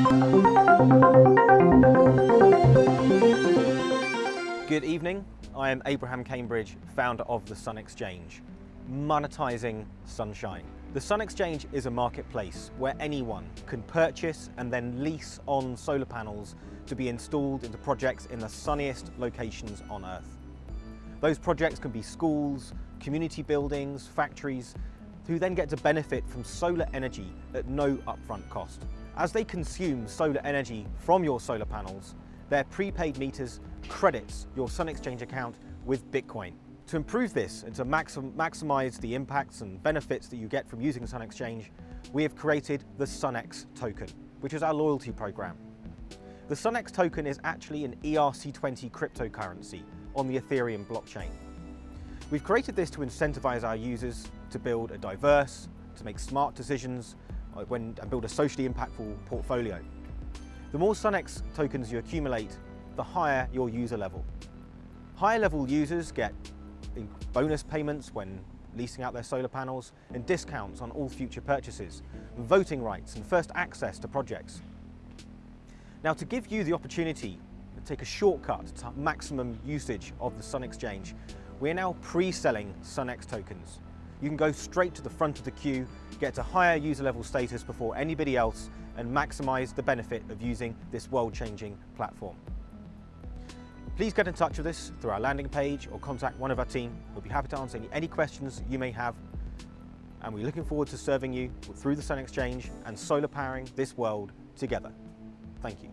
Good evening, I am Abraham Cambridge, founder of The Sun Exchange. Monetizing sunshine. The Sun Exchange is a marketplace where anyone can purchase and then lease on solar panels to be installed into projects in the sunniest locations on Earth. Those projects can be schools, community buildings, factories, who then get to benefit from solar energy at no upfront cost. As they consume solar energy from your solar panels, their prepaid meters credits your Sun Exchange account with Bitcoin. To improve this and to maxim maximize the impacts and benefits that you get from using Sun Exchange, we have created the SunX token, which is our loyalty program. The SunX token is actually an ERC20 cryptocurrency on the Ethereum blockchain. We've created this to incentivize our users to build a diverse, to make smart decisions, Uh, when, and build a socially impactful portfolio. The more SunX tokens you accumulate, the higher your user level. Higher level users get bonus payments when leasing out their solar panels and discounts on all future purchases, voting rights and first access to projects. Now to give you the opportunity to take a shortcut to maximum usage of the Sun Exchange, we are now pre-selling SunX tokens. You can go straight to the front of the queue, get to higher user level status before anybody else and maximize the benefit of using this world-changing platform. Please get in touch with us through our landing page or contact one of our team. We'll be happy to answer any questions you may have. And we're looking forward to serving you through the Sun Exchange and solar powering this world together. Thank you.